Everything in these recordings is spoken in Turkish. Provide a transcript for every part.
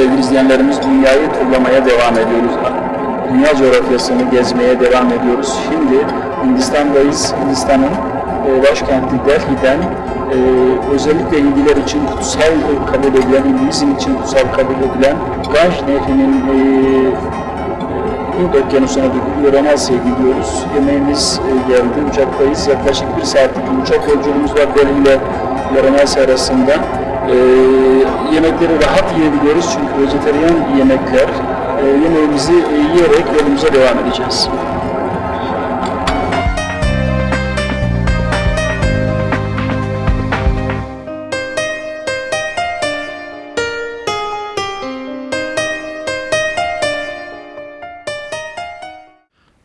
Sevgili izleyenlerimiz dünyayı turlamaya devam ediyoruz. Dünya coğrafyasını gezmeye devam ediyoruz. Şimdi Hindistan'dayız. Hindistan'ın e, başkenti Delhi'den e, özellikle Hindiler için kutsal kabul edilen, Hinduizm için kutsal kabul edilen Ganj Nehri'nin e, Hint Okyanusu'na gidiyor, Amasya'ya gidiyoruz. Yemeğimiz e, geldi, uçaktayız. Yaklaşık bir saatlik uçak yolculuğumuz var Delhi ile Varanasi arasında. E, yemekleri rahat yiyebiliyoruz çünkü vejeteryan yemekler. E, yemeğimizi e, yiyerek yolumuza devam edeceğiz.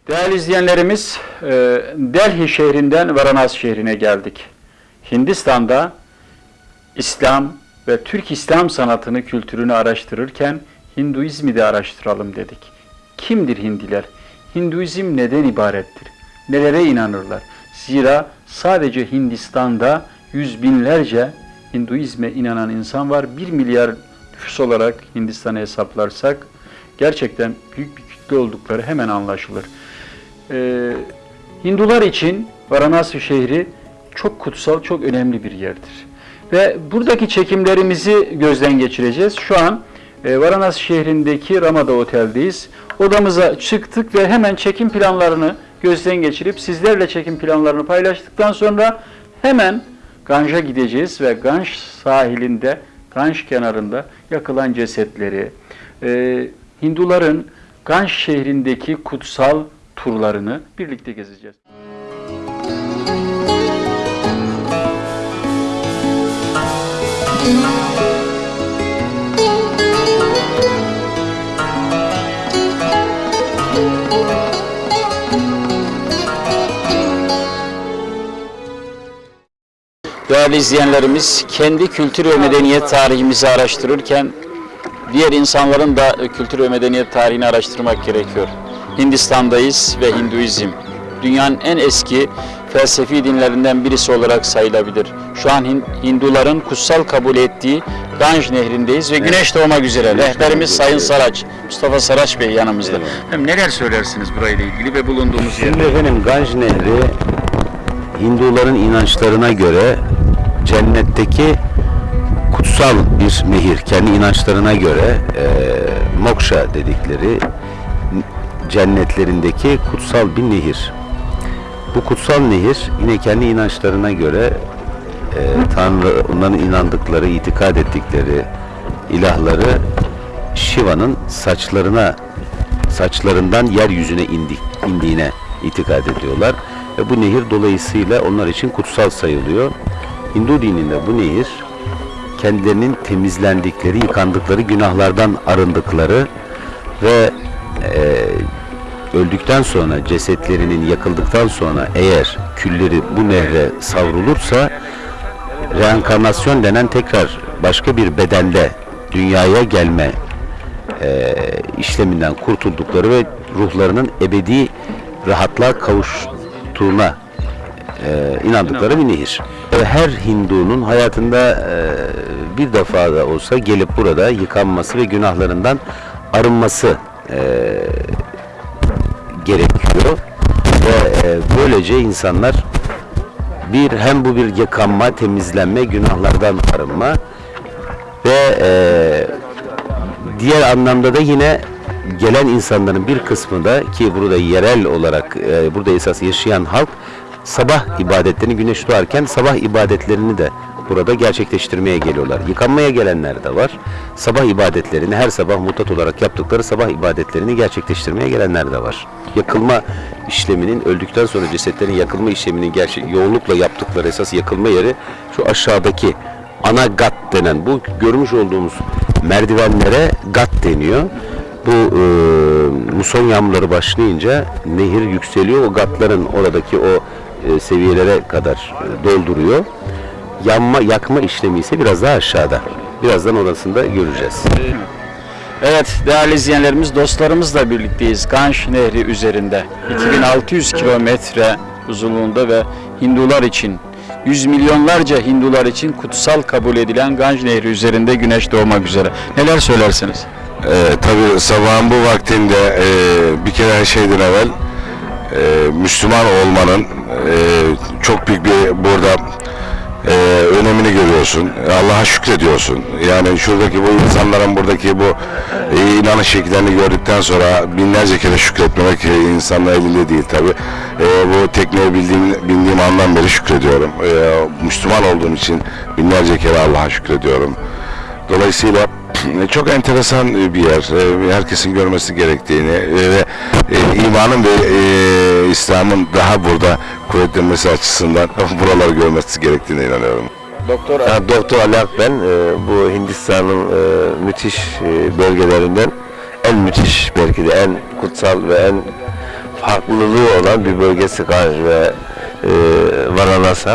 Değerli izleyenlerimiz, e, Delhi şehrinden Varanasi şehrine geldik. Hindistan'da İslam ve Türk İslam sanatını, kültürünü araştırırken Hinduizmi de araştıralım dedik. Kimdir Hindiler? Hinduizm neden ibarettir? Nelere inanırlar? Zira sadece Hindistan'da yüz binlerce Hinduizme inanan insan var. Bir milyar nüfus olarak Hindistan'ı hesaplarsak gerçekten büyük bir kitle oldukları hemen anlaşılır. Ee, Hindular için Varanasi şehri çok kutsal, çok önemli bir yerdir. Ve buradaki çekimlerimizi gözden geçireceğiz. Şu an e, Varanasi şehrindeki Ramada Otel'deyiz. Odamıza çıktık ve hemen çekim planlarını gözden geçirip sizlerle çekim planlarını paylaştıktan sonra hemen Ganj'a gideceğiz ve Ganj sahilinde, Ganj kenarında yakılan cesetleri, e, Hinduların Ganj şehrindeki kutsal turlarını birlikte gezeceğiz. Değerli izleyenlerimiz, kendi kültür ve medeniyet tarihimizi araştırırken diğer insanların da kültür ve medeniyet tarihini araştırmak gerekiyor. Hindistan'dayız ve Hinduizm dünyanın en eski felsefi dinlerinden birisi olarak sayılabilir. Şu an Hin- Hinduların kutsal kabul ettiği Ganj nehrindeyiz ve güneş doğmak üzere. Rehberimiz Sayın Saraç, Mustafa Saraç Bey yanımızda. Hem neler söylersiniz burayla ilgili ve bulunduğumuz yer? Şimdi efendim Ganj Nehri Hinduların inançlarına göre cennetteki kutsal bir nehir. Kendi inançlarına göre e, moksha dedikleri cennetlerindeki kutsal bir nehir. Bu kutsal nehir yine kendi inançlarına göre e, Tanrı, onların inandıkları, itikad ettikleri ilahları Shiva'nın saçlarına saçlarından yeryüzüne indi, indiğine itikad ediyorlar. Ve bu nehir dolayısıyla onlar için kutsal sayılıyor. Hindu dininde bu nehir kendilerinin temizlendikleri, yıkandıkları, günahlardan arındıkları ve e, öldükten sonra cesetlerinin yakıldıktan sonra eğer külleri bu nehre savrulursa reenkarnasyon denen tekrar başka bir bedende dünyaya gelme e, işleminden kurtuldukları ve ruhlarının ebedi rahatlığa kavuştuğuna e, inandıkları bir nehir. Her Hindu'nun hayatında bir defa da olsa gelip burada yıkanması ve günahlarından arınması gerekiyor. Ve böylece insanlar bir hem bu bir yıkanma, temizlenme, günahlardan arınma ve diğer anlamda da yine gelen insanların bir kısmı da ki burada yerel olarak burada esas yaşayan halk sabah ibadetlerini güneş doğarken sabah ibadetlerini de burada gerçekleştirmeye geliyorlar. Yıkanmaya gelenler de var. Sabah ibadetlerini her sabah mutat olarak yaptıkları sabah ibadetlerini gerçekleştirmeye gelenler de var. Yakılma işleminin öldükten sonra cesetlerin yakılma işleminin gerçek yoğunlukla yaptıkları esas yakılma yeri şu aşağıdaki ana gat denen bu görmüş olduğumuz merdivenlere gat deniyor. Bu e, muson yağmurları başlayınca nehir yükseliyor. O gatların oradaki o e, seviyelere kadar e, dolduruyor. Yanma, yakma işlemi ise biraz daha aşağıda. Birazdan orasında göreceğiz. Evet değerli izleyenlerimiz dostlarımızla birlikteyiz Ganj Nehri üzerinde 2600 kilometre uzunluğunda ve Hindular için yüz milyonlarca Hindular için kutsal kabul edilen Ganj Nehri üzerinde güneş doğmak üzere. Neler söylersiniz? Ee, tabii sabahın bu vaktinde e, bir kere her şeyden evvel e, Müslüman olmanın çok büyük bir burada e, önemini görüyorsun. Allah'a şükrediyorsun. Yani şuradaki bu insanların buradaki bu e, inanış şekillerini gördükten sonra binlerce kere şükretmemek e, insanın elinde değil tabi. bu tekneyi bildiğim, bildiğim andan beri şükrediyorum. E, Müslüman olduğum için binlerce kere Allah'a şükrediyorum. Dolayısıyla e, çok enteresan bir yer. E, Herkesin görmesi gerektiğini e, ve e, imanın ve e, İslam'ın daha burada kuvvetlenmesi açısından buraları görmesi gerektiğine inanıyorum. Doktor Ya, Doktor Ali Akben e, bu Hindistan'ın e, müthiş e, bölgelerinden en müthiş belki de en kutsal ve en farklılığı olan bir bölgesi Ganj ve e, Varanasi.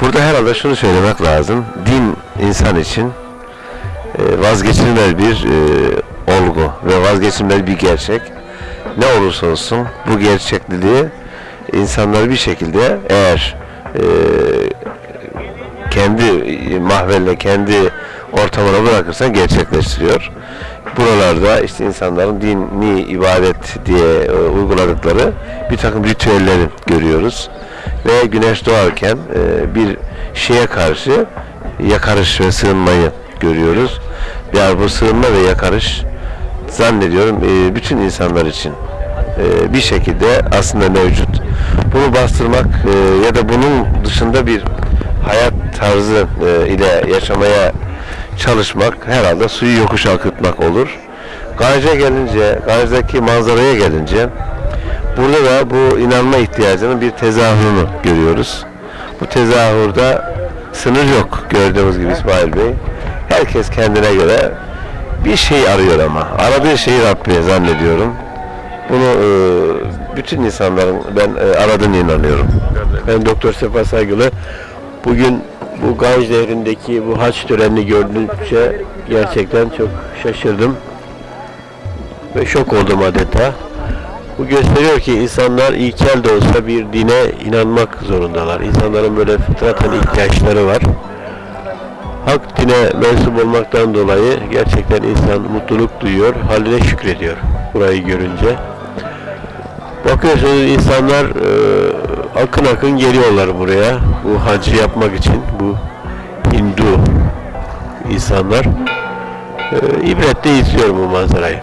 Burada herhalde şunu söylemek lazım. Din insan için e, vazgeçilmez bir e, olgu ve vazgeçilmez bir gerçek. Ne olursa olsun bu gerçekliliği insanlar bir şekilde eğer e, kendi mahvelle, kendi ortamına bırakırsan gerçekleştiriyor. Buralarda işte insanların dini ibadet diye e, uyguladıkları bir takım ritüelleri görüyoruz. Ve güneş doğarken e, bir şeye karşı yakarış ve sığınmayı görüyoruz. Bu sığınma ve yakarış zannediyorum e, bütün insanlar için e, bir şekilde aslında mevcut. Bunu bastırmak e, ya da bunun dışında bir hayat tarzı ile yaşamaya çalışmak herhalde suyu yokuş akıtmak olur. Ganj'a gelince, Ganj'daki manzaraya gelince burada da bu inanma ihtiyacının bir tezahürünü görüyoruz. Bu tezahürde sınır yok gördüğümüz gibi İsmail Bey. Herkes kendine göre bir şey arıyor ama. Aradığı şeyi Rabbi zannediyorum. Bunu e, bütün insanların ben e, aradığını inanıyorum. Ben Doktor Sefa Saygılı. Bugün bu Ganj Nehri'ndeki bu haç törenini gördükçe gerçekten çok şaşırdım. Ve şok oldum adeta. Bu gösteriyor ki insanlar ilkel de olsa bir dine inanmak zorundalar. İnsanların böyle fıtraten ihtiyaçları var. Hak dine mensup olmaktan dolayı gerçekten insan mutluluk duyuyor, haline şükrediyor burayı görünce. Bakıyorsunuz insanlar e, akın akın geliyorlar buraya bu hacı yapmak için bu Hindu insanlar e, ibretle izliyorum bu manzarayı.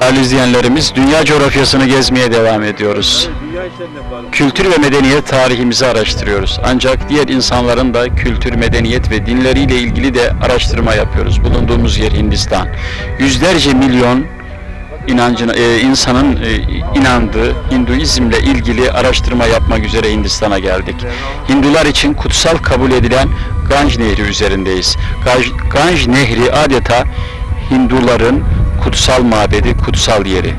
Değerli izleyenlerimiz, dünya coğrafyasını gezmeye devam ediyoruz. Kültür ve medeniyet tarihimizi araştırıyoruz. Ancak diğer insanların da kültür, medeniyet ve dinleriyle ilgili de araştırma yapıyoruz. Bulunduğumuz yer Hindistan. Yüzlerce milyon inancına, e, insanın e, inandığı Hinduizmle ilgili araştırma yapmak üzere Hindistan'a geldik. Hindular için kutsal kabul edilen Ganj Nehri üzerindeyiz. Ganj, Ganj Nehri adeta Hinduların kutsal mabedi, kutsal yeri.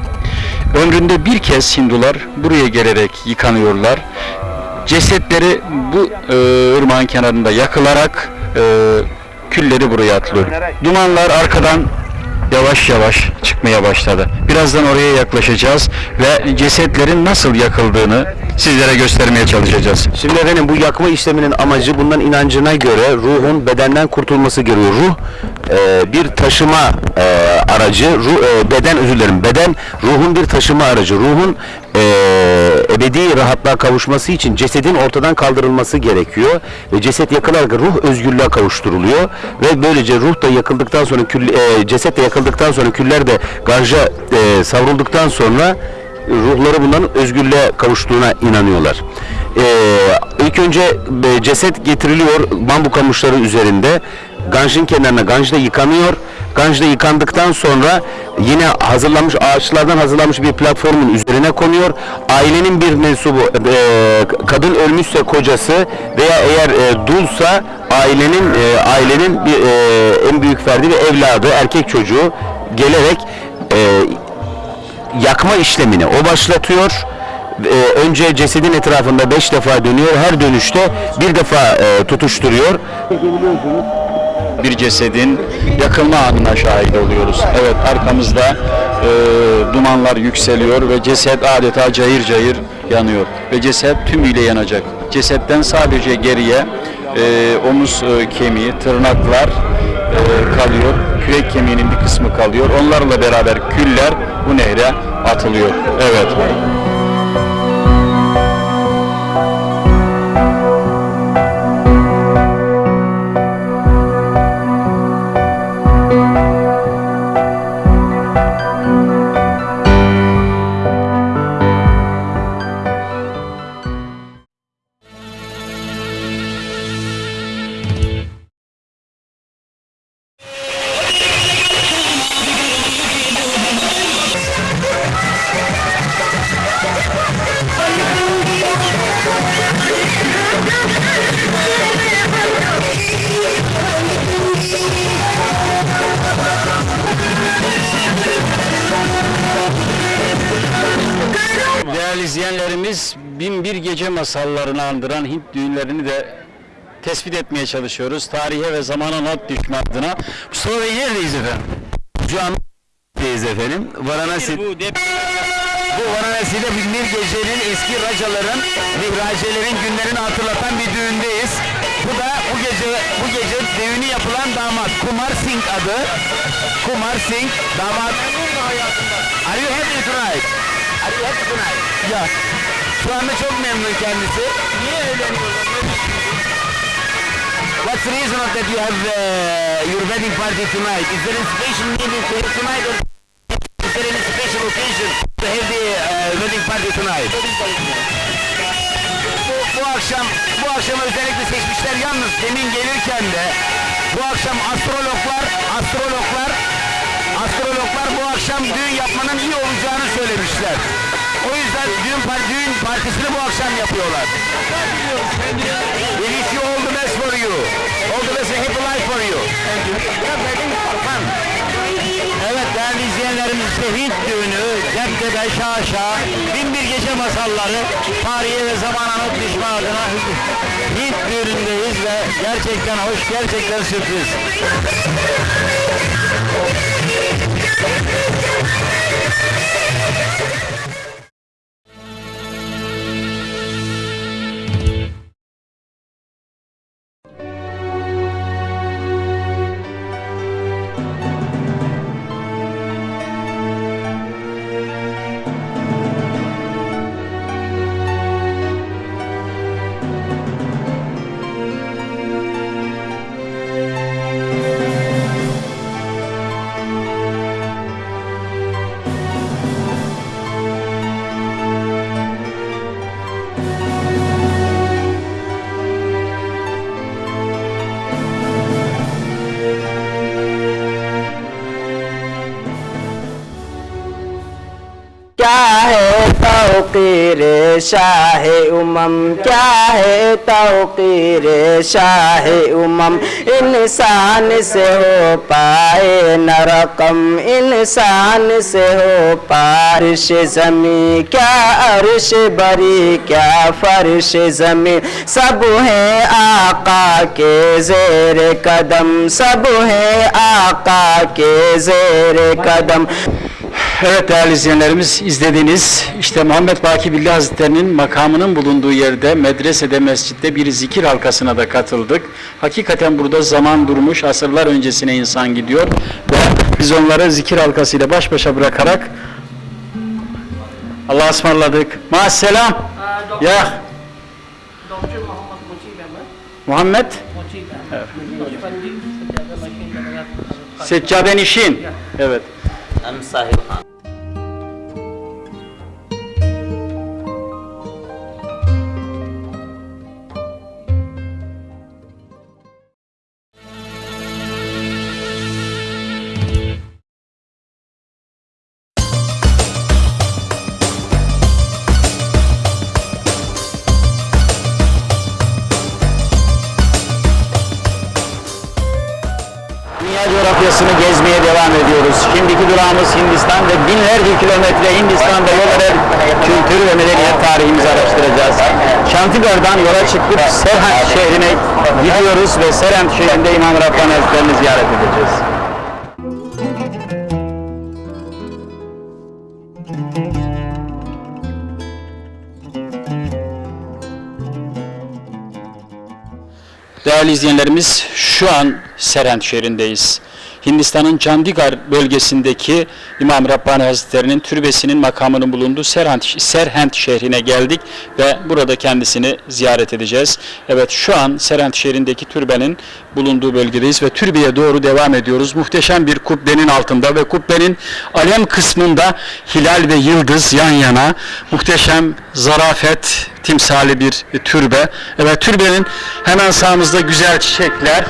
Ömründe bir kez Hindular buraya gelerek yıkanıyorlar. Cesetleri bu e, ırmağın kenarında yakılarak e, külleri buraya atılıyor. Dumanlar arkadan yavaş yavaş çıkmaya başladı. Birazdan oraya yaklaşacağız ve cesetlerin nasıl yakıldığını sizlere göstermeye çalışacağız. Şimdi efendim bu yakma işleminin amacı bundan inancına göre ruhun bedenden kurtulması gerekiyor. Ruh e, bir taşıma e, aracı, ruh, e, beden özür dilerim. Beden ruhun bir taşıma aracı. Ruhun e, ebedi rahatlığa kavuşması için cesedin ortadan kaldırılması gerekiyor ve ceset yakılarak ruh özgürlüğe kavuşturuluyor ve böylece ruh da yakıldıktan sonra kül, e, ceset de yakıldıktan sonra küller de garja e, savrulduktan sonra ruhları bunların özgürlüğe kavuştuğuna inanıyorlar. Ee, ilk önce e, ceset getiriliyor bambu kamışları üzerinde. Ganjın kenarına Ganj'da yıkanıyor. Ganj'da yıkandıktan sonra yine hazırlanmış ağaçlardan hazırlanmış bir platformun üzerine konuyor. Ailenin bir mensubu e, kadın ölmüşse kocası veya eğer e, dulsa ailenin e, ailenin bir e, en büyük ferdi ve evladı erkek çocuğu gelerek e, yakma işlemini o başlatıyor. Ee, önce cesedin etrafında beş defa dönüyor. Her dönüşte bir defa e, tutuşturuyor. bir cesedin yakılma anına şahit oluyoruz. Evet arkamızda e, dumanlar yükseliyor ve ceset adeta cayır cayır yanıyor. Ve ceset tümüyle yanacak. Cesetten sadece geriye e, omuz e, kemiği, tırnaklar kalıyor. Kürek kemiğinin bir kısmı kalıyor. Onlarla beraber küller bu nehre atılıyor. Evet. Binbir Gece masallarını andıran Hint düğünlerini de tespit etmeye çalışıyoruz. Tarihe ve zamana not düşme adına. Bey neredeyiz efendim? Şu an deyiz efendim. Varanasi, Bu dep bu Varanasi'de binbir gecenin eski racaların, mihracelerin günlerini hatırlatan bir düğündeyiz. Bu da bu gece bu gece düğünü yapılan damat Kumar Singh adı. Kumar Singh damat. Are you happy tonight? Are you happy tonight? Ya. Şu anda çok memnun kendisi. Niye evleniyorlar? What's the reason of that you have uh, your wedding party tonight? Is there any special meaning to it tonight or is there any special occasion to have the uh, wedding party tonight? Bu, bu akşam bu akşam özellikle seçmişler yalnız demin gelirken de bu akşam astrologlar astrologlar astrologlar bu akşam düğün yapmanın iyi olacağını söylemişler. O yüzden düğün, par düğün partisini bu akşam yapıyorlar. We wish you all the best for you. All the best and happy life for you. Evet değerli izleyenlerimiz işte Hint düğünü, Ceptepe, Şaşa, bin bir gece masalları, tarihe ve zamana not düşme adına Hint düğünündeyiz ve gerçekten hoş, gerçekten sürpriz. شاہ امم، کیا ہے توقیر شاہ امم؟ انسان سے ہو پائے نرقم انسان سے ہو پارش زمین، کیا عرش بری، کیا فرش زمین؟ سب ہے آقا کے زیر قدم، سب ہے آقا کے زیر قدم۔ Evet değerli izleyenlerimiz izlediğiniz işte Muhammed Baki Billi Hazretleri'nin makamının bulunduğu yerde medresede mescitte bir zikir halkasına da katıldık. Hakikaten burada zaman durmuş asırlar öncesine insan gidiyor ve biz onları zikir halkasıyla baş başa bırakarak Allah'a ısmarladık. Ya Dr. Muhammad Mujib Ahmed, Muhammed Mujib Ahmed, Pandit Satyada Machine Nagar, Seccaden İşin. Evet. أم صاحب coğrafyasını gezmeye devam ediyoruz. Şimdiki durağımız Hindistan ve binlerce kilometre Hindistan'da yol eder kültür ve medeniyet tarihimizi araştıracağız. Çantigar'dan yola çıkıp Serhant şehrine gidiyoruz ve Serhant şehrinde İmam Rabbani Hazretleri'ni ziyaret edeceğiz. Değerli izleyenlerimiz şu an Serhant şehrindeyiz. Hindistan'ın Chandigarh bölgesindeki İmam Rabbani Hazretleri'nin türbesinin makamının bulunduğu Serhant, Serhant şehrine geldik ve burada kendisini ziyaret edeceğiz. Evet şu an Serhant şehrindeki türbenin bulunduğu bölgedeyiz ve türbeye doğru devam ediyoruz. Muhteşem bir kubbenin altında ve kubbenin alem kısmında hilal ve yıldız yan yana muhteşem zarafet timsali bir türbe. Evet türbenin hemen sağımızda güzel çiçekler,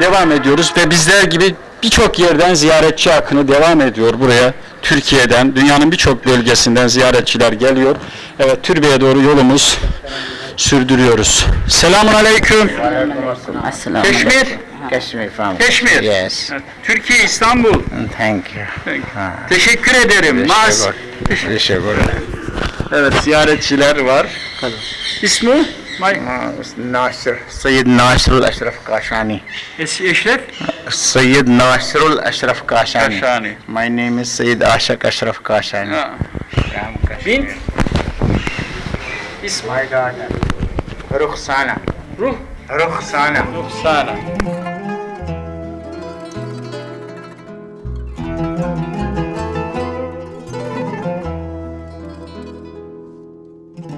devam ediyoruz ve bizler gibi birçok yerden ziyaretçi akını devam ediyor buraya. Türkiye'den, dünyanın birçok bölgesinden ziyaretçiler geliyor. Evet, türbeye doğru yolumuz sürdürüyoruz. Selamun aleyküm. Assalamu Keşmir. Kashmir from. Keşmir. Yes. Türkiye, İstanbul. Thank you. Teşekkür ederim. Naz. Evet, ziyaretçiler var. İsmi? آه، ناصر سيد ناصر الأشرف قاشاني. اشرف سيد ناصر الأشرف قاشاني. قاشاني. My name is سيد عاشق أشرف قاشاني. آه. بنت. اسم ماي daughter رخسانة روح. رخسانة رخسانة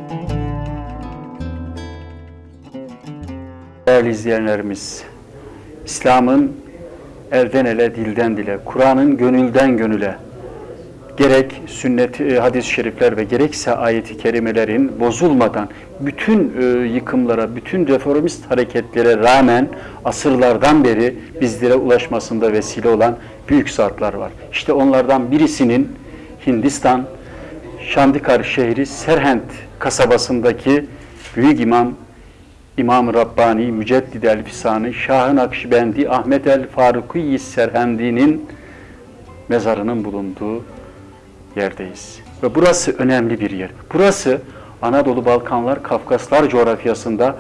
thank you Değerli izleyenlerimiz, İslam'ın elden ele, dilden dile, Kur'an'ın gönülden gönüle, gerek sünnet, e, hadis-i şerifler ve gerekse ayeti kerimelerin bozulmadan bütün e, yıkımlara, bütün reformist hareketlere rağmen asırlardan beri bizlere ulaşmasında vesile olan büyük zatlar var. İşte onlardan birisinin Hindistan, Şandikar şehri Serhent kasabasındaki büyük imam İmam Rabbani, Müceddid el-Fisani, Şah-ı Nakşibendi, Ahmet el-Faruki Serhendi'nin mezarının bulunduğu yerdeyiz. Ve burası önemli bir yer. Burası Anadolu, Balkanlar, Kafkaslar coğrafyasında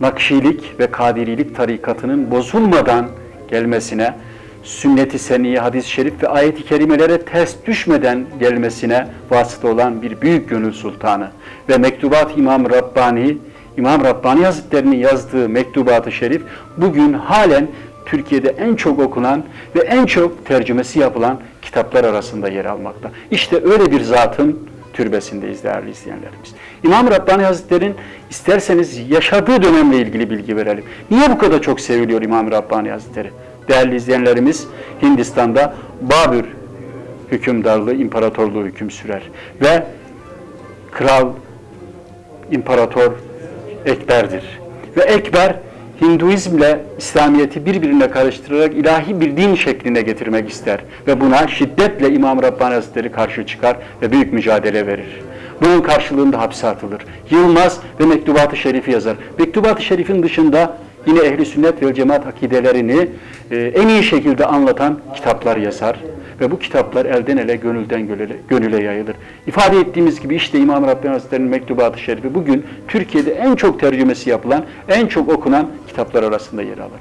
Nakşilik ve Kadirilik tarikatının bozulmadan gelmesine, sünnet-i seniye, hadis-i şerif ve ayet-i kerimelere ters düşmeden gelmesine vasıta olan bir büyük gönül sultanı ve mektubat İmam Rabbani, İmam Rabbani Hazretleri'nin yazdığı mektubat-ı şerif bugün halen Türkiye'de en çok okunan ve en çok tercümesi yapılan kitaplar arasında yer almakta. İşte öyle bir zatın türbesindeyiz değerli izleyenlerimiz. İmam Rabbani Hazretleri'nin isterseniz yaşadığı dönemle ilgili bilgi verelim. Niye bu kadar çok seviliyor İmam Rabbani Hazretleri? Değerli izleyenlerimiz Hindistan'da Babür hükümdarlığı, imparatorluğu hüküm sürer. Ve kral, imparator Ekber'dir. Ve Ekber Hinduizmle İslamiyet'i birbirine karıştırarak ilahi bir din şekline getirmek ister. Ve buna şiddetle İmam Rabbani Hazretleri karşı çıkar ve büyük mücadele verir. Bunun karşılığında hapse atılır. Yılmaz ve Mektubat-ı Şerif'i yazar. Mektubat-ı Şerif'in dışında yine ehli sünnet ve cemaat akidelerini e, en iyi şekilde anlatan kitaplar yazar. Ve bu kitaplar elden ele, gönülden gönüle, gönüle yayılır. İfade ettiğimiz gibi işte İmam Rabbani Hazretleri'nin Mektubat-ı Şerifi bugün Türkiye'de en çok tercümesi yapılan, en çok okunan kitaplar arasında yer alır.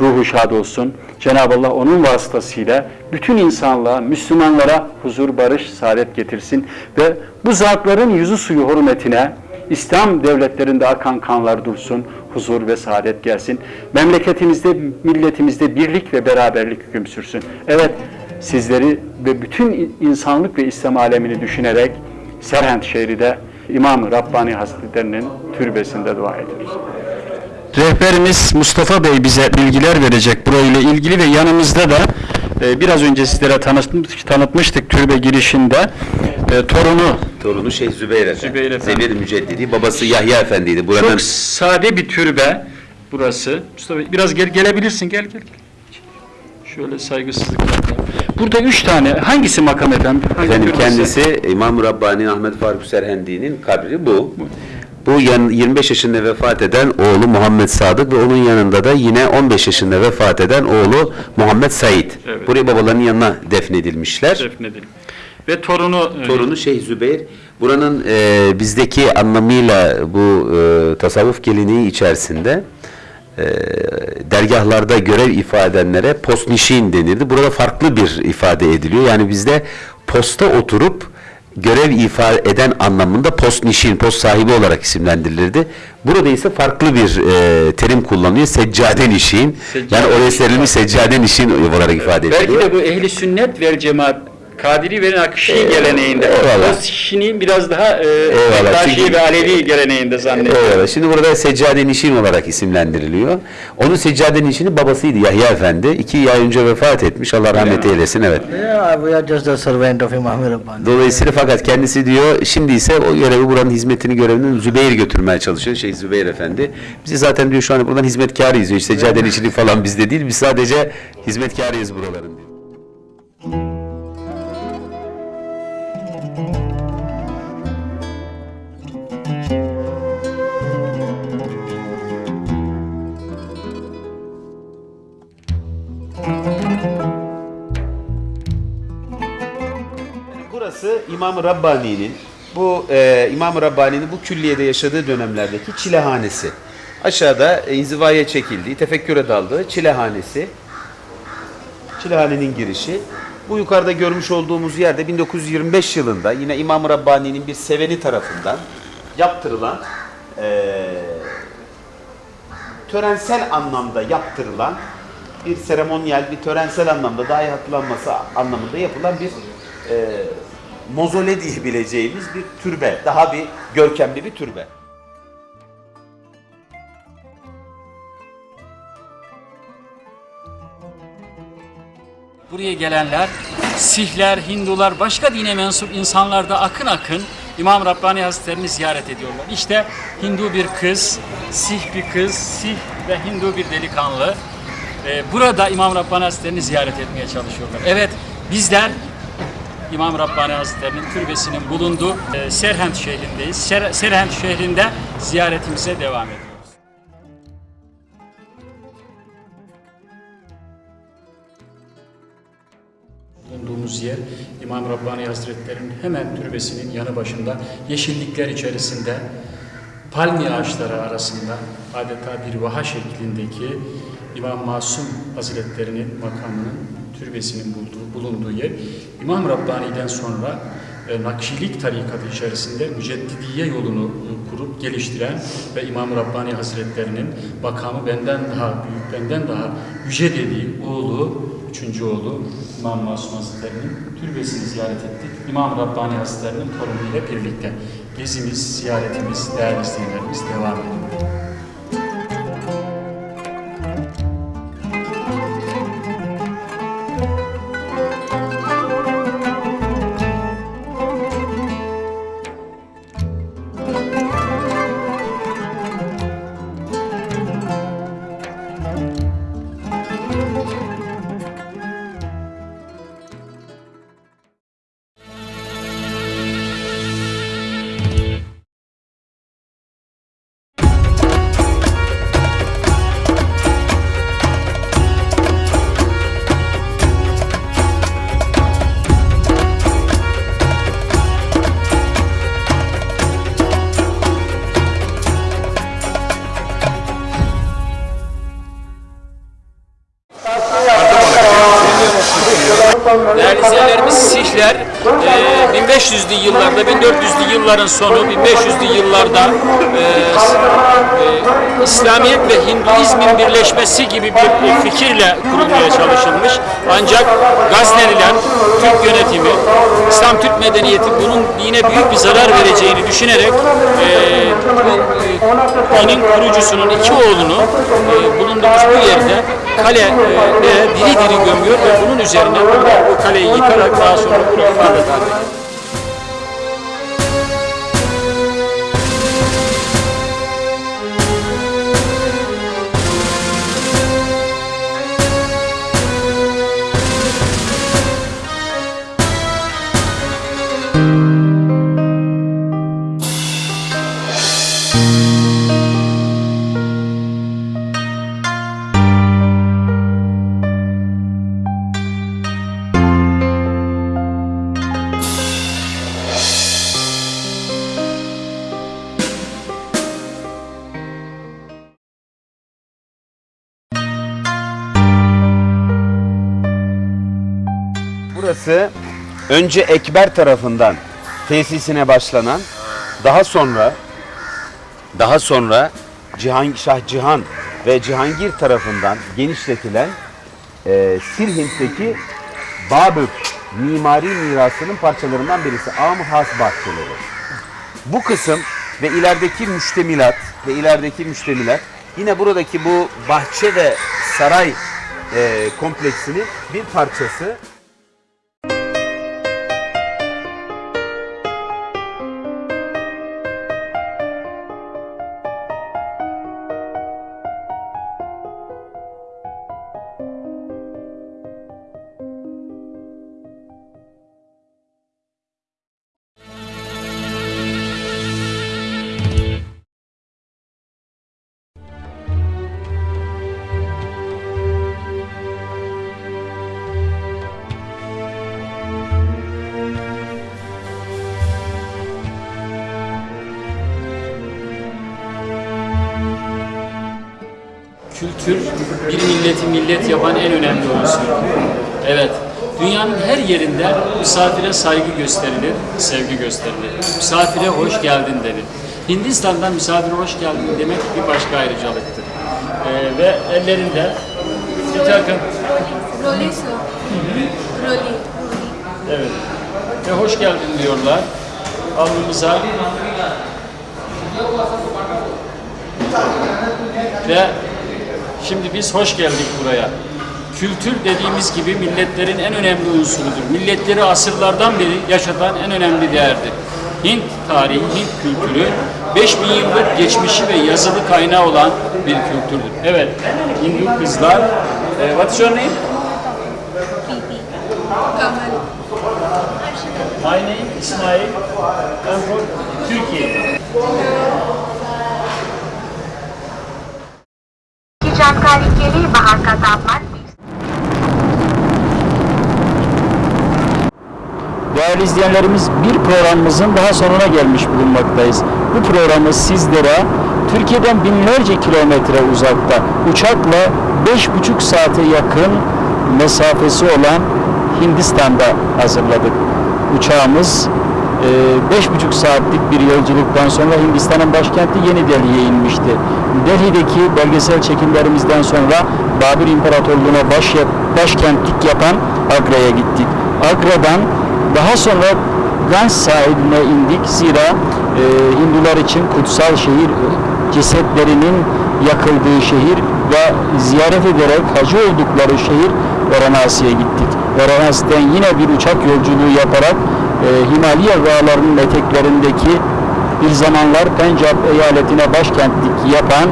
Ruhu şad olsun. Cenab-ı Allah onun vasıtasıyla bütün insanlığa, Müslümanlara huzur, barış, saadet getirsin ve bu zatların yüzü suyu hürmetine İslam devletlerinde akan kanlar dursun, huzur ve saadet gelsin. Memleketimizde, milletimizde birlik ve beraberlik hüküm sürsün. Evet, sizleri ve bütün insanlık ve İslam alemini düşünerek Serhent şehrinde İmam Rabbani Hazretleri'nin türbesinde dua ediyoruz. Rehberimiz Mustafa Bey bize bilgiler verecek burayla ilgili ve yanımızda da e, biraz önce sizlere tanıtmış, tanıtmıştık türbe girişinde e, torunu Torunu Şeyh Zübeyir Efendi. Zübeyir Efendi. Zebir Müceddidi. Babası Yahya Efendi'ydi. Buranın çok sade bir türbe burası. Mustafa Bey, biraz gel, gelebilirsin gel gel. Şöyle saygısızlık yapma. Burada üç tane hangisi makam efendim? Hangi Efendim kendisi İmam Rabbani Ahmet Faruk Serhendi'nin kabri bu. Bu yan- 25 yaşında vefat eden oğlu Muhammed Sadık ve onun yanında da yine 15 yaşında vefat eden oğlu Muhammed Said. Evet. Buraya babalarının yanına defnedilmişler. Defnedilmiş. Ve torunu e, Torunu Şeyh Zübeyir. Buranın e, bizdeki anlamıyla bu e, tasavvuf geleneği içerisinde e, dergahlarda görev ifade edenlere postnişin denirdi. Burada farklı bir ifade ediliyor. Yani bizde posta oturup görev ifade eden anlamında postnişin, post sahibi olarak isimlendirilirdi. Burada ise farklı bir e, terim kullanılıyor. Seccade nişin. Seccade Yani oraya serilmiş seccade nişin olarak ifade ediliyor. belki de bu ehli sünnet ve cemaat Kadiri ve Nakşi geleneğinde. eyvallah. O biraz daha e, Eyvallah, Nakşi ve Alevi geleneğinde zannediyorum. Evet, şimdi burada Seccade Nişin olarak isimlendiriliyor. Onun Seccade Nişin'i babasıydı Yahya Efendi. İki ay önce vefat etmiş. Allah rahmet eylesin. Evet. Yeah, Imam Rabbani. Dolayısıyla fakat kendisi diyor şimdi ise o görevi buranın hizmetini görevini Zübeyir götürmeye çalışıyor. Şey Zübeyir Efendi. Bizi zaten diyor şu an buradan hizmetkarıyız. İşte Seccade Nişin'i falan bizde değil. Biz sadece hizmetkarıyız buraların İmam-ı Rabbani'nin bu e, İmam-ı Rabbani'nin bu külliyede yaşadığı dönemlerdeki çilehanesi. Aşağıda e, inzivaya çekildiği, tefekküre daldığı çilehanesi. Çilehanenin girişi. Bu yukarıda görmüş olduğumuz yerde 1925 yılında yine İmam-ı Rabbani'nin bir seveni tarafından yaptırılan e, törensel anlamda yaptırılan bir seremonyal, bir törensel anlamda daha iyi hatırlanması anlamında yapılan bir e, mozole diyebileceğimiz bir türbe. Daha bir görkemli bir türbe. Buraya gelenler Sihler, Hindular, başka dine mensup insanlar da akın akın İmam Rabbani Hazretlerini ziyaret ediyorlar. İşte Hindu bir kız, Sih bir kız, Sih ve Hindu bir delikanlı. Ee, burada İmam Rabbani Hazretlerini ziyaret etmeye çalışıyorlar. Evet bizler İmam Rabbani Hazretleri'nin türbesinin bulunduğu e, Serhent şehrindeyiz. Ser- Serhent şehrinde ziyaretimize devam ediyoruz. bulunduğumuz yer İmam Rabbani Hazretleri'nin hemen türbesinin yanı başında yeşillikler içerisinde palmiye ağaçları arasında adeta bir vaha şeklindeki İmam Masum Hazretleri'nin makamının türbesinin bulunduğu yer. İmam Rabbani'den sonra e, Nakşilik tarikatı içerisinde Müceddidiye yolunu e, kurup geliştiren ve İmam Rabbani Hazretleri'nin makamı benden daha büyük, benden daha yüce dediği oğlu, üçüncü oğlu İmam Masum Hazretleri'nin türbesini ziyaret ettik. İmam Rabbani Hazretleri'nin torunuyla birlikte gezimiz, ziyaretimiz, değerli izleyenlerimiz devam ediyor. Yılların sonu, 1500'lü yıllarda e, e, İslamiyet ve Hinduizmin birleşmesi gibi bir fikirle kurulmaya çalışılmış. Ancak Gazneliler, Türk yönetimi, İslam Türk medeniyeti bunun dine büyük bir zarar vereceğini düşünerek e, bu e, kurucusunun iki oğlunu e, bulunduğumuz bu yerde kale e, e, diri diri gömüyor ve bunun üzerine bu kaleyi yıkarak daha sonra bunu ediyor. Önce Ekber tarafından tesisine başlanan, daha sonra daha sonra Cihan, Şah Cihan ve Cihangir tarafından genişletilen e, Sirhint'teki Babük mimari mirasının parçalarından birisi Am Has Bahçeleri. Bu kısım ve ilerideki müştemilat ve ilerideki müştemilat yine buradaki bu bahçe ve saray e, kompleksinin bir parçası. Misafire saygı gösterilir, sevgi gösterilir. Misafire hoş geldin denir. Hindistan'da misafire hoş geldin demek bir başka ayrıcalıktır. Ee, ve ellerinde bir takım Rolly sir. Rolly. Evet. Ve hoş geldin diyorlar. Alnımıza ve şimdi biz hoş geldik buraya. Kültür dediğimiz gibi milletlerin en önemli unsurudur. Milletleri asırlardan beri yaşatan en önemli değerdir. Hint tarihi, Hint kültürü 5000 yıllık geçmişi ve yazılı kaynağı olan bir kültürdür. Evet, Hindu kızlar. Eh, what's your name? Kamal. My name is İsmail. I'm from Turkey. की जानकारी के लिए बाहर का तापमान Değerli izleyenlerimiz bir programımızın daha sonuna gelmiş bulunmaktayız. Bu programı sizlere Türkiye'den binlerce kilometre uzakta uçakla beş buçuk saate yakın mesafesi olan Hindistan'da hazırladık. Uçağımız e, beş buçuk saatlik bir yolculuktan sonra Hindistan'ın başkenti Yeni Delhi'ye inmişti. Delhi'deki belgesel çekimlerimizden sonra Babür İmparatorluğu'na baş, başkentlik yapan Agra'ya gittik. Agra'dan daha sonra Gans sahiline indik. Zira e, Hindular için kutsal şehir, cesetlerinin yakıldığı şehir ve ziyaret ederek hacı oldukları şehir Varanasi'ye gittik. Varanasi'den yine bir uçak yolculuğu yaparak e, Himalaya dağlarının eteklerindeki bir zamanlar Pencap eyaletine başkentlik yapan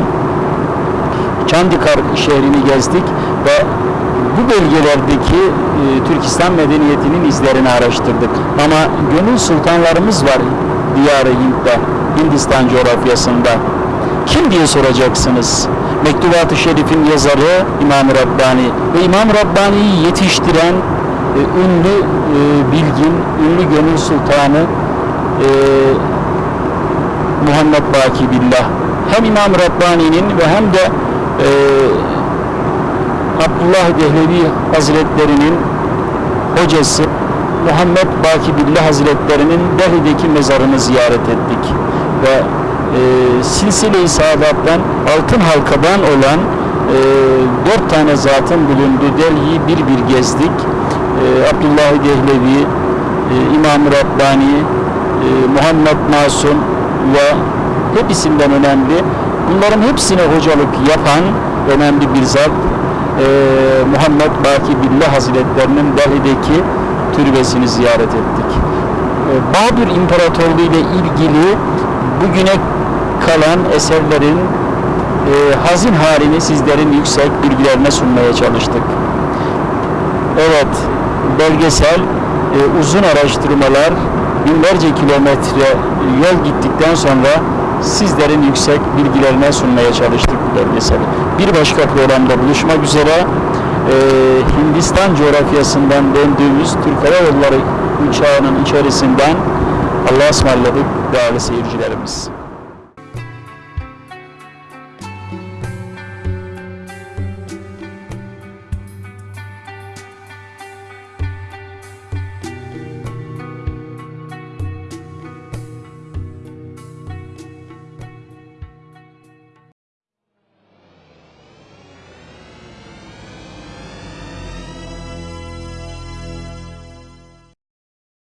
Çandikar şehrini gezdik ve bu bölgelerdeki e, Türkistan medeniyetinin izlerini araştırdık. Ama gönül sultanlarımız var Diyar-ı Hint'te, Hindistan coğrafyasında. Kim diye soracaksınız? Mektubat-ı Şerif'in yazarı İmam Rabbani ve İmam Rabbani'yi yetiştiren e, ünlü e, bilgin, ünlü gönül sultanı e, Muhammed Baki Billah. Hem İmam Rabbani'nin ve hem de e, Abdullah Dehlevi Hazretlerinin hocası Muhammed Baki Billah Hazretlerinin Delhi'deki mezarını ziyaret ettik. Ve e, Silsile-i Saadet'ten altın halkadan olan e, dört tane zatın bulunduğu Delhi'yi bir bir gezdik. E, Abdullah Dehlevi, e, İmam Rabbani, e, Muhammed Masum ve hepsinden önemli. Bunların hepsine hocalık yapan önemli bir zat e, Muhammed Baki Billah Hazretlerinin Delhi'deki türbesini ziyaret ettik. E, Babür İmparatorluğu ile ilgili bugüne kalan eserlerin e, hazin halini sizlerin yüksek bilgilerine sunmaya çalıştık. Evet, belgesel, e, uzun araştırmalar, binlerce kilometre yol gittikten sonra sizlerin yüksek bilgilerine sunmaya çalıştık bu belgeseli. Bir başka programda buluşmak üzere e, Hindistan coğrafyasından döndüğümüz Türk Hava Yolları uçağının içerisinden Allah'a ısmarladık değerli seyircilerimiz.